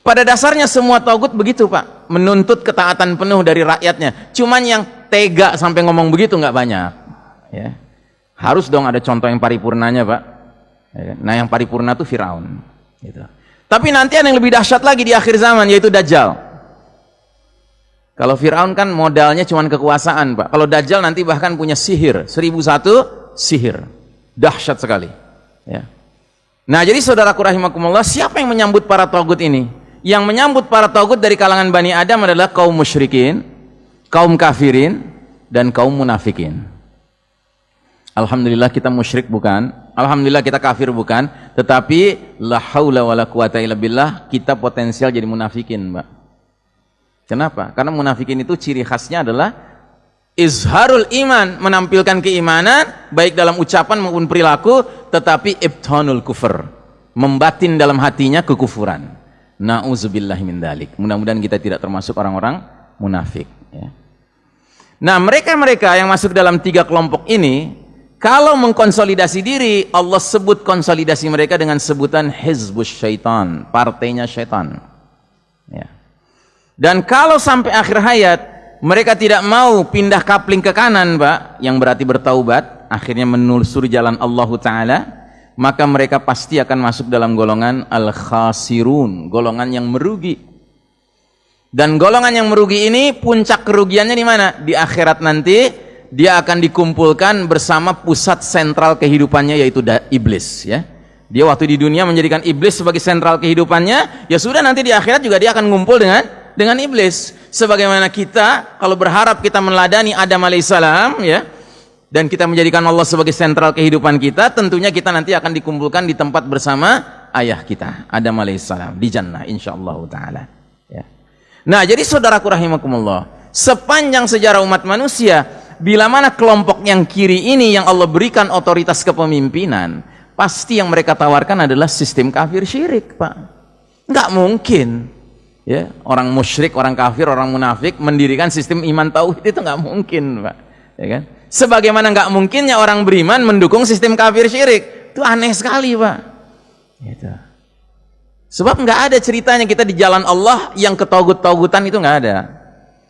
Pada dasarnya semua togut begitu, Pak, menuntut ketaatan penuh dari rakyatnya. Cuman yang tega sampai ngomong begitu nggak banyak. Ya. Harus dong ada contoh yang paripurnanya, Pak. Ya kan? Nah, yang paripurna itu Firaun. Gitu. Tapi nanti ada yang lebih dahsyat lagi di akhir zaman, yaitu Dajjal. Kalau Firaun kan modalnya cuma kekuasaan, Pak. Kalau Dajjal nanti bahkan punya sihir, seribu satu sihir. Dahsyat sekali. Ya. Nah, jadi saudaraku rahimakumullah, siapa yang menyambut para togut ini? Yang menyambut para togut dari kalangan Bani Adam adalah kaum musyrikin, kaum kafirin, dan kaum munafikin. Alhamdulillah kita musyrik bukan, Alhamdulillah kita kafir bukan, tetapi la haula wala quwata illa billah kita potensial jadi munafikin, Mbak. Kenapa? Karena munafikin itu ciri khasnya adalah izharul iman, menampilkan keimanan baik dalam ucapan maupun perilaku, tetapi ibtanul kufur, membatin dalam hatinya kekufuran. Nauzubillahi min dalik. Mudah-mudahan kita tidak termasuk orang-orang munafik ya. Nah, mereka-mereka yang masuk dalam tiga kelompok ini kalau mengkonsolidasi diri, Allah sebut konsolidasi mereka dengan sebutan hizbus syaitan, partainya syaitan. Ya. Dan kalau sampai akhir hayat mereka tidak mau pindah kapling ke kanan, Pak, yang berarti bertaubat, akhirnya menelusuri jalan Allah taala, maka mereka pasti akan masuk dalam golongan al-khasirun, golongan yang merugi. Dan golongan yang merugi ini puncak kerugiannya di mana? Di akhirat nanti dia akan dikumpulkan bersama pusat sentral kehidupannya yaitu iblis ya. Dia waktu di dunia menjadikan iblis sebagai sentral kehidupannya, ya sudah nanti di akhirat juga dia akan ngumpul dengan dengan iblis. Sebagaimana kita kalau berharap kita meladani Adam alaihissalam ya dan kita menjadikan Allah sebagai sentral kehidupan kita, tentunya kita nanti akan dikumpulkan di tempat bersama ayah kita Adam alaihissalam di jannah insyaallah taala. Ya. Nah, jadi saudaraku rahimakumullah, sepanjang sejarah umat manusia, bila mana kelompok yang kiri ini yang Allah berikan otoritas kepemimpinan, pasti yang mereka tawarkan adalah sistem kafir syirik, Pak. Enggak mungkin ya orang musyrik orang kafir orang munafik mendirikan sistem iman tauhid itu nggak mungkin pak. Ya kan? Sebagaimana nggak mungkinnya orang beriman mendukung sistem kafir syirik. Itu aneh sekali pak. Gitu. sebab nggak ada ceritanya kita di jalan Allah yang ketogut-togutan itu nggak ada.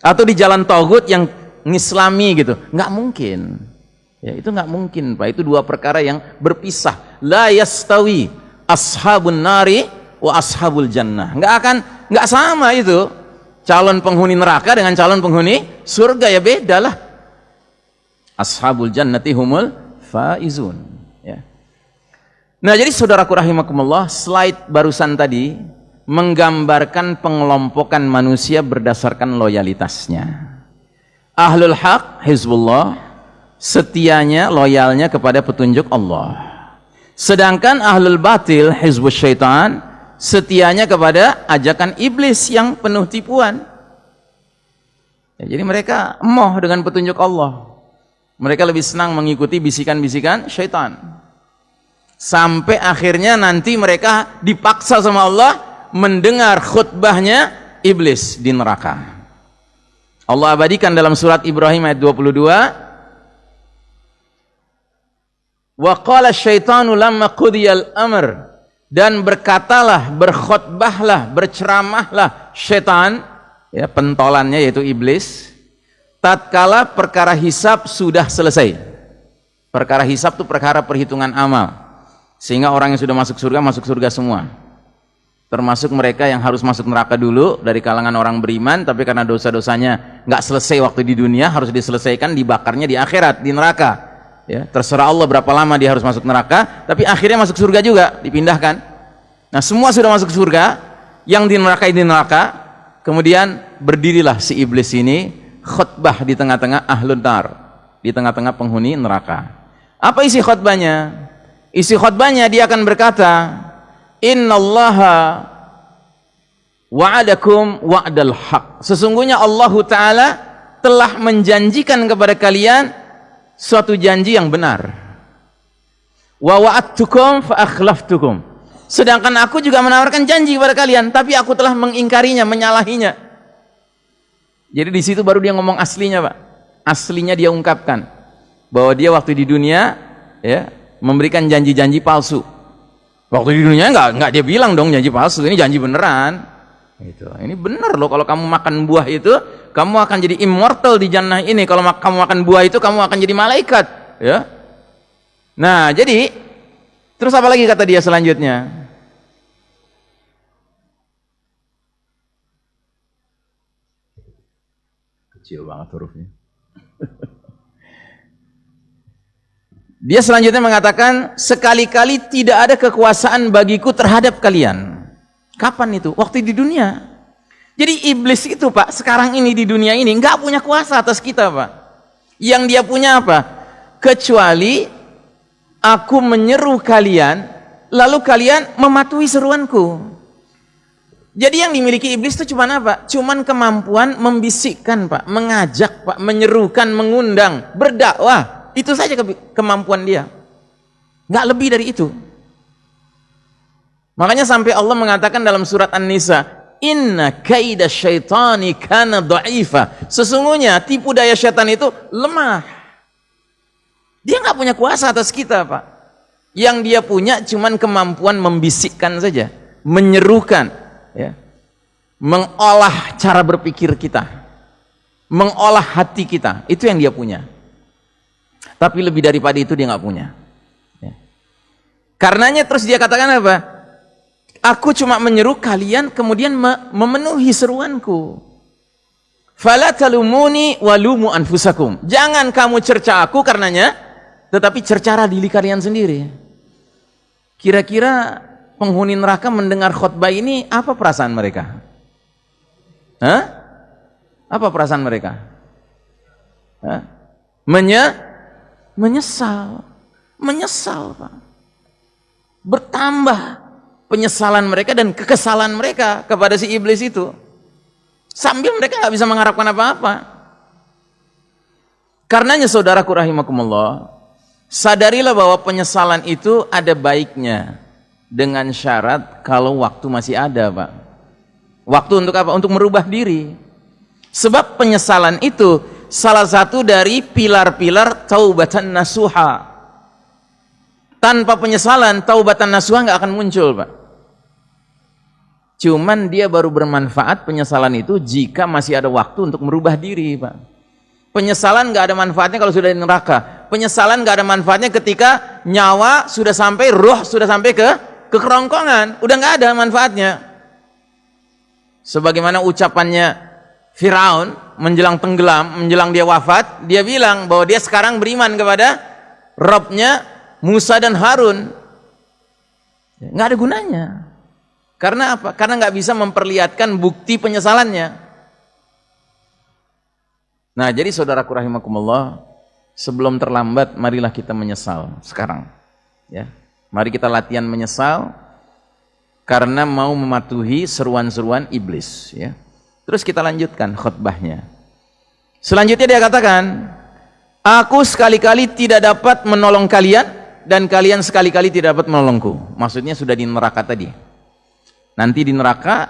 Atau di jalan togut yang ngislami gitu. Nggak mungkin. Ya itu nggak mungkin pak. Itu dua perkara yang berpisah. La yastawi ashabun nari wa ashabul jannah. Nggak akan nggak sama itu. Calon penghuni neraka dengan calon penghuni surga ya beda lah. Ashabul jannati humul faizun ya. Nah jadi saudaraku rahimakumullah slide barusan tadi menggambarkan pengelompokan manusia berdasarkan loyalitasnya. Ahlul haq hizbullah setianya loyalnya kepada petunjuk Allah. Sedangkan ahlul batil hizbus syaitan setianya kepada ajakan iblis yang penuh tipuan. Ya, jadi mereka emoh dengan petunjuk Allah. Mereka lebih senang mengikuti bisikan-bisikan syaitan. Sampai akhirnya nanti mereka dipaksa sama Allah mendengar khutbahnya iblis di neraka. Allah abadikan dalam surat Ibrahim ayat 22 Wa qala syaitanu lamma qudiyal amr dan berkatalah, berkhotbahlah, berceramahlah setan, ya pentolannya yaitu iblis, tatkala perkara hisab sudah selesai. Perkara hisab itu perkara perhitungan amal. Sehingga orang yang sudah masuk surga masuk surga semua. Termasuk mereka yang harus masuk neraka dulu dari kalangan orang beriman tapi karena dosa-dosanya nggak selesai waktu di dunia harus diselesaikan dibakarnya di akhirat di neraka ya terserah Allah berapa lama dia harus masuk neraka tapi akhirnya masuk surga juga dipindahkan. Nah semua sudah masuk surga yang di neraka ini neraka kemudian berdirilah si iblis ini khutbah di tengah-tengah ahlun nar di tengah-tengah penghuni neraka. Apa isi khutbahnya? Isi khutbahnya dia akan berkata innallaha wa'adakum wa'dal haq. Sesungguhnya Allah Ta'ala telah menjanjikan kepada kalian suatu janji yang benar. Wa wa'adtukum. Sedangkan aku juga menawarkan janji kepada kalian, tapi aku telah mengingkarinya, menyalahinya. Jadi di situ baru dia ngomong aslinya, Pak. Aslinya dia ungkapkan bahwa dia waktu di dunia ya memberikan janji-janji palsu. Waktu di dunia enggak enggak dia bilang dong janji palsu, ini janji beneran. Itu. Ini benar loh kalau kamu makan buah itu, kamu akan jadi immortal di jannah ini. Kalau kamu makan buah itu, kamu akan jadi malaikat, ya. Nah, jadi terus apa lagi kata dia selanjutnya? Kecil banget hurufnya. Dia selanjutnya mengatakan, sekali-kali tidak ada kekuasaan bagiku terhadap kalian. Kapan itu? Waktu di dunia. Jadi iblis itu pak, sekarang ini di dunia ini nggak punya kuasa atas kita pak. Yang dia punya apa? Kecuali aku menyeru kalian, lalu kalian mematuhi seruanku. Jadi yang dimiliki iblis itu cuma apa? Cuman kemampuan membisikkan pak, mengajak pak, menyerukan, mengundang, berdakwah. Itu saja ke kemampuan dia. Nggak lebih dari itu. Makanya sampai Allah mengatakan dalam surat An-Nisa, Inna kaida syaitani kana dha'ifa. Sesungguhnya tipu daya syaitan itu lemah. Dia nggak punya kuasa atas kita, Pak. Yang dia punya cuman kemampuan membisikkan saja, menyerukan, ya. Mengolah cara berpikir kita. Mengolah hati kita. Itu yang dia punya. Tapi lebih daripada itu dia nggak punya. Ya. Karenanya terus dia katakan apa? Aku cuma menyeru kalian kemudian memenuhi seruanku. Fala talumuni walumu anfusakum. Jangan kamu cerca aku karenanya, tetapi cercara diri kalian sendiri. Kira-kira penghuni neraka mendengar khutbah ini apa perasaan mereka? Hah? Apa perasaan mereka? Hah? Menye menyesal menyesal Pak bertambah penyesalan mereka dan kekesalan mereka kepada si iblis itu sambil mereka nggak bisa mengharapkan apa-apa karenanya saudaraku rahimakumullah sadarilah bahwa penyesalan itu ada baiknya dengan syarat kalau waktu masih ada Pak waktu untuk apa? untuk merubah diri sebab penyesalan itu salah satu dari pilar-pilar taubatan nasuha. Tanpa penyesalan, taubatan nasuha nggak akan muncul, Pak. Cuman dia baru bermanfaat penyesalan itu jika masih ada waktu untuk merubah diri, Pak. Penyesalan nggak ada manfaatnya kalau sudah di neraka. Penyesalan nggak ada manfaatnya ketika nyawa sudah sampai, roh sudah sampai ke ke kerongkongan, udah nggak ada manfaatnya. Sebagaimana ucapannya Firaun menjelang tenggelam, menjelang dia wafat, dia bilang bahwa dia sekarang beriman kepada Robnya Musa dan Harun. Nggak ada gunanya. Karena apa? Karena nggak bisa memperlihatkan bukti penyesalannya. Nah, jadi saudaraku rahimakumullah, sebelum terlambat, marilah kita menyesal sekarang. Ya, mari kita latihan menyesal karena mau mematuhi seruan-seruan iblis. Ya. Terus kita lanjutkan khutbahnya. Selanjutnya dia katakan, Aku sekali-kali tidak dapat menolong kalian dan kalian sekali-kali tidak dapat menolongku. Maksudnya sudah di neraka tadi. Nanti di neraka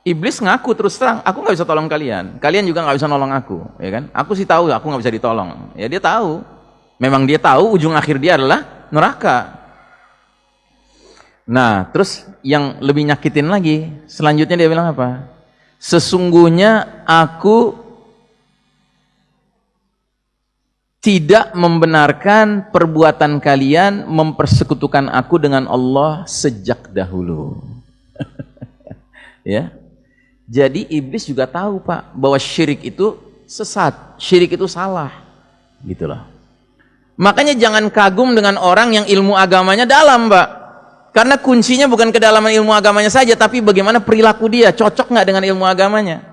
iblis ngaku terus terang, aku nggak bisa tolong kalian. Kalian juga nggak bisa nolong aku, ya kan? Aku sih tahu aku nggak bisa ditolong. Ya dia tahu. Memang dia tahu ujung akhir dia adalah neraka. Nah, terus yang lebih nyakitin lagi, selanjutnya dia bilang apa? sesungguhnya aku tidak membenarkan perbuatan kalian mempersekutukan aku dengan Allah sejak dahulu. Ya. Jadi iblis juga tahu, Pak, bahwa syirik itu sesat, syirik itu salah. Gitu loh. Makanya jangan kagum dengan orang yang ilmu agamanya dalam, Pak. Karena kuncinya bukan kedalaman ilmu agamanya saja, tapi bagaimana perilaku dia, cocok nggak dengan ilmu agamanya.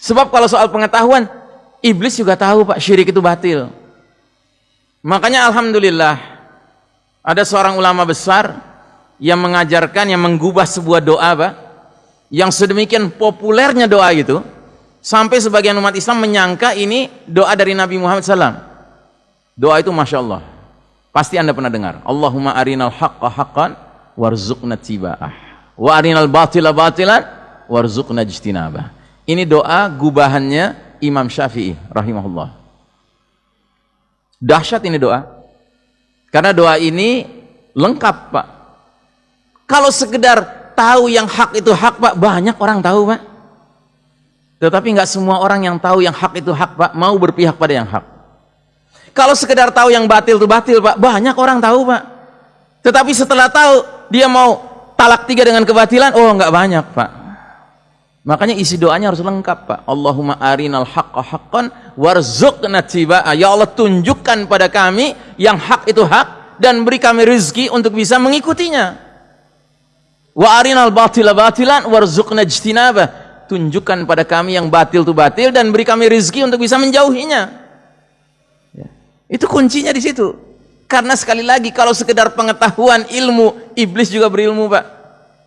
Sebab kalau soal pengetahuan, iblis juga tahu Pak, syirik itu batil. Makanya Alhamdulillah, ada seorang ulama besar yang mengajarkan, yang menggubah sebuah doa Pak, yang sedemikian populernya doa itu, sampai sebagian umat Islam menyangka ini doa dari Nabi Muhammad SAW. Doa itu Masya Allah Pasti Anda pernah dengar. Allahumma arinal haqqa haqqan warzuqna tiba'ah. Wa arinal batila batilan warzuqna jtinabah. Ini doa gubahannya Imam Syafi'i rahimahullah. Dahsyat ini doa. Karena doa ini lengkap, Pak. Kalau sekedar tahu yang hak itu hak Pak, banyak orang tahu Pak. Tetapi nggak semua orang yang tahu yang hak itu hak Pak, mau berpihak pada yang hak. Kalau sekedar tahu yang batil itu batil Pak, banyak orang tahu Pak. Tetapi setelah tahu, dia mau talak tiga dengan kebatilan, oh nggak banyak Pak. Makanya isi doanya harus lengkap Pak. Allahumma arinal haqqa haqqan warzuqna tibaa. Ya Allah tunjukkan pada kami yang hak itu hak dan beri kami rezeki untuk bisa mengikutinya. Wa arinal batila batilan warzuqna ijtinaba. Tunjukkan pada kami yang batil itu batil dan beri kami rezeki untuk bisa menjauhinya. Ya. Itu kuncinya di situ. Karena sekali lagi kalau sekedar pengetahuan ilmu, iblis juga berilmu, Pak.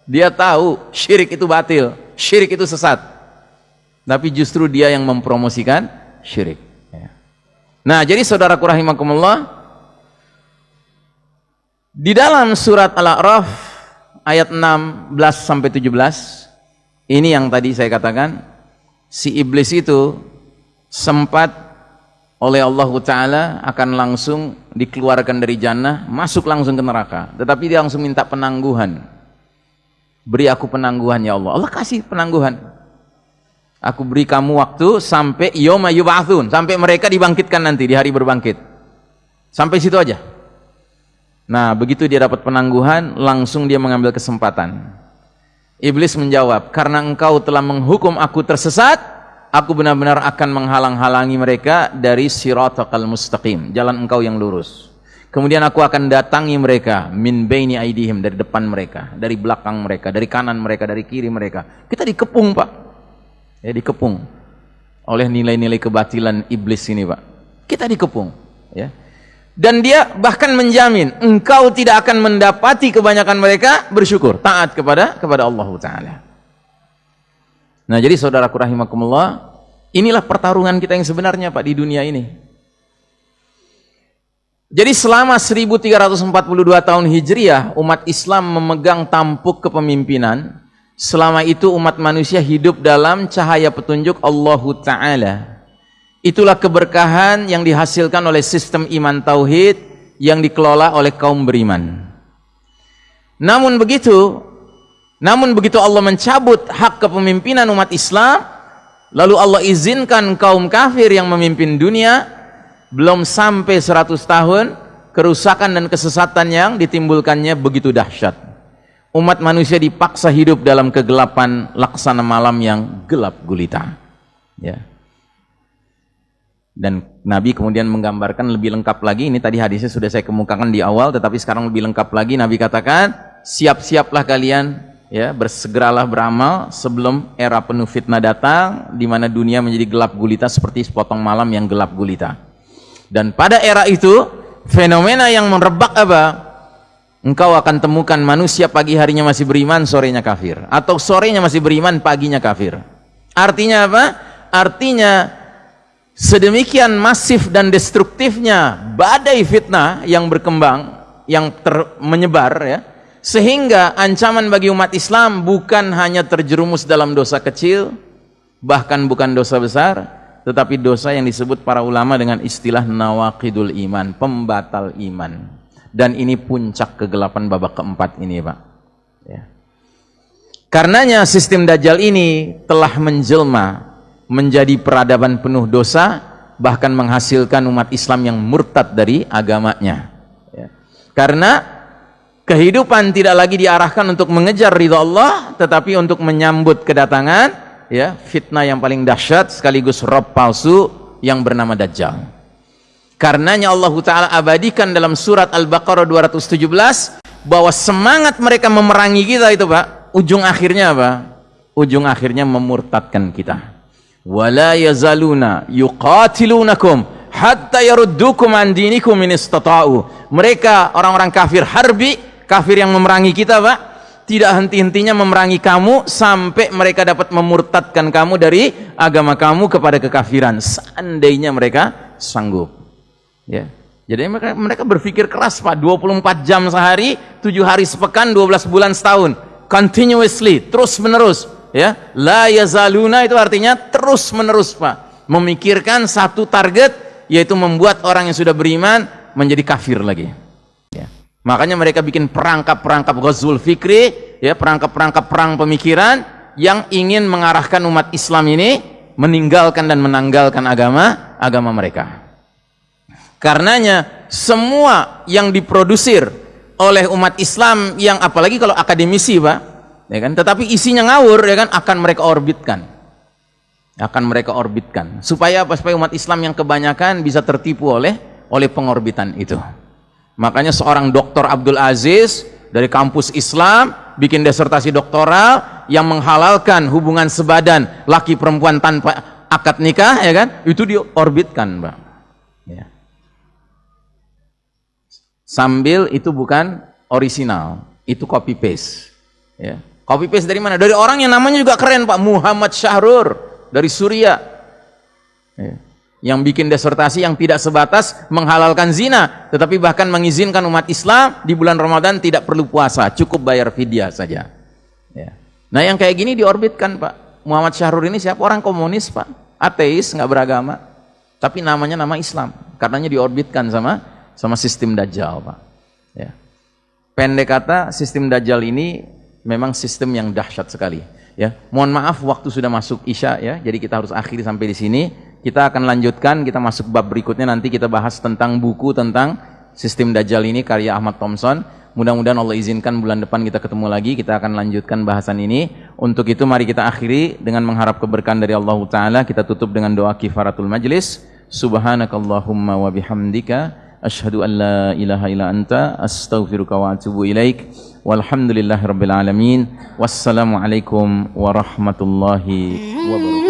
Dia tahu syirik itu batil, syirik itu sesat. Tapi justru dia yang mempromosikan syirik. Ya. Nah, jadi saudaraku rahimakumullah, di dalam surat Al-A'raf ayat 16 sampai 17 ini yang tadi saya katakan si iblis itu sempat oleh Allah Ta'ala akan langsung dikeluarkan dari jannah masuk langsung ke neraka. Tetapi dia langsung minta penangguhan. Beri aku penangguhan ya Allah. Allah kasih penangguhan. Aku beri kamu waktu sampai yoma yub'atsun sampai mereka dibangkitkan nanti di hari berbangkit. Sampai situ aja Nah, begitu dia dapat penangguhan, langsung dia mengambil kesempatan. Iblis menjawab, karena engkau telah menghukum aku tersesat, aku benar-benar akan menghalang-halangi mereka dari siratakal mustaqim, jalan engkau yang lurus. Kemudian aku akan datangi mereka min baini aidihim dari depan mereka, dari belakang mereka, dari kanan mereka, dari kiri mereka. Kita dikepung, Pak. Ya, dikepung oleh nilai-nilai kebatilan iblis ini, Pak. Kita dikepung, ya dan dia bahkan menjamin engkau tidak akan mendapati kebanyakan mereka bersyukur taat kepada kepada Allah taala. Nah, jadi saudaraku rahimakumullah, inilah pertarungan kita yang sebenarnya Pak di dunia ini. Jadi selama 1342 tahun Hijriah umat Islam memegang tampuk kepemimpinan. Selama itu umat manusia hidup dalam cahaya petunjuk Allah taala. Itulah keberkahan yang dihasilkan oleh sistem iman tauhid yang dikelola oleh kaum beriman. Namun begitu, namun begitu Allah mencabut hak kepemimpinan umat Islam, lalu Allah izinkan kaum kafir yang memimpin dunia, belum sampai 100 tahun, kerusakan dan kesesatan yang ditimbulkannya begitu dahsyat. Umat manusia dipaksa hidup dalam kegelapan laksana malam yang gelap gulita. Ya dan Nabi kemudian menggambarkan lebih lengkap lagi ini tadi hadisnya sudah saya kemukakan di awal tetapi sekarang lebih lengkap lagi. Nabi katakan siap-siaplah kalian ya bersegeralah beramal sebelum era penuh fitnah datang di mana dunia menjadi gelap gulita seperti sepotong malam yang gelap gulita. Dan pada era itu fenomena yang merebak apa? Engkau akan temukan manusia pagi harinya masih beriman sorenya kafir. Atau sorenya masih beriman paginya kafir. Artinya apa? Artinya sedemikian masif dan destruktifnya badai fitnah yang berkembang yang ter, menyebar ya sehingga ancaman bagi umat Islam bukan hanya terjerumus dalam dosa kecil bahkan bukan dosa besar tetapi dosa yang disebut para ulama dengan istilah nawaqidul iman pembatal iman dan ini puncak kegelapan babak keempat ini Pak ya. karenanya sistem dajjal ini telah menjelma menjadi peradaban penuh dosa bahkan menghasilkan umat Islam yang murtad dari agamanya ya. karena kehidupan tidak lagi diarahkan untuk mengejar ridha Allah tetapi untuk menyambut kedatangan ya fitnah yang paling dahsyat sekaligus rob palsu yang bernama Dajjal karenanya Allah Ta'ala abadikan dalam surat Al-Baqarah 217 bahwa semangat mereka memerangi kita itu Pak ujung akhirnya apa? ujung akhirnya memurtadkan kita wala yazaluna yuqatilunakum hatta yaruddukum an dinikum in istata'u. Mereka orang-orang kafir harbi, kafir yang memerangi kita, Pak, tidak henti-hentinya memerangi kamu sampai mereka dapat memurtadkan kamu dari agama kamu kepada kekafiran. Seandainya mereka sanggup. Ya. Jadi mereka, mereka berpikir keras Pak, 24 jam sehari, 7 hari sepekan, 12 bulan setahun. Continuously, terus menerus ya la yazaluna itu artinya terus menerus Pak memikirkan satu target yaitu membuat orang yang sudah beriman menjadi kafir lagi ya. makanya mereka bikin perangkap-perangkap ghazul fikri ya perangkap-perangkap perang pemikiran yang ingin mengarahkan umat Islam ini meninggalkan dan menanggalkan agama agama mereka. Karenanya semua yang diprodusir oleh umat Islam yang apalagi kalau akademisi, Pak, ya kan, tetapi isinya ngawur ya kan akan mereka orbitkan. Akan mereka orbitkan. Supaya apa? Supaya umat Islam yang kebanyakan bisa tertipu oleh oleh pengorbitan itu. Makanya seorang doktor Abdul Aziz dari kampus Islam bikin disertasi doktoral yang menghalalkan hubungan sebadan laki perempuan tanpa akad nikah ya kan itu diorbitkan Mbak ya sambil itu bukan original itu copy paste ya copy paste dari mana? Dari orang yang namanya juga keren Pak. Muhammad Syahrur dari Suria. Ya. yang bikin disertasi yang tidak sebatas menghalalkan zina tetapi bahkan mengizinkan umat Islam di bulan Ramadan tidak perlu puasa cukup bayar fidyah saja. Ya. nah yang kayak gini diorbitkan Pak. Muhammad Syahrur ini siapa? Orang komunis Pak. Ateis nggak beragama. Tapi namanya nama Islam. Karenanya diorbitkan sama sama sistem Dajjal Pak. Ya. Pendek kata sistem Dajjal ini memang sistem yang dahsyat sekali. Ya, mohon maaf waktu sudah masuk isya ya, jadi kita harus akhiri sampai di sini. Kita akan lanjutkan, kita masuk bab berikutnya nanti kita bahas tentang buku tentang sistem Dajjal ini karya Ahmad Thompson. Mudah-mudahan Allah izinkan bulan depan kita ketemu lagi, kita akan lanjutkan bahasan ini. Untuk itu mari kita akhiri dengan mengharap keberkahan dari Allah Ta'ala. Kita tutup dengan doa kifaratul majlis. Subhanakallahumma wa bihamdika. Ashhadu an la ilaha illa anta astaghfiruka wa atubu ilaik. Walhamdulillahirabbil alamin. Wassalamualaikum warahmatullahi wabarakatuh.